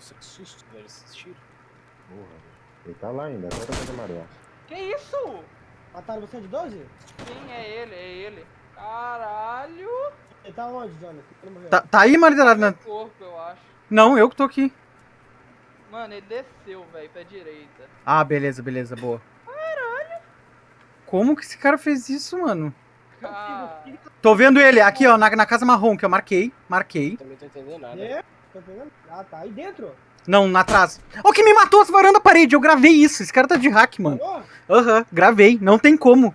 Nossa, que susto, velho, esses tiros. Porra, velho. Ele tá lá ainda, até da casa amarela. Que isso? Mataram você de 12? Sim, é ele, é ele. Caralho. Ele tá onde, Jonathan? Tá, tá aí, martelado? Na... Corpo, eu acho. Não, eu que tô aqui. Mano, ele desceu, velho, pra direita. Ah, beleza, beleza, boa. Caralho. Como que esse cara fez isso, mano? Cara... Tô vendo ele aqui, ó, na, na casa marrom, que eu marquei. Marquei. Também tô entendendo nada. É? Tá? Ah, tá aí dentro. Não, na atrás. Ó, que me matou varando a parede. Eu gravei isso. Esse cara tá de hack, mano. Aham, gravei. Não tem como.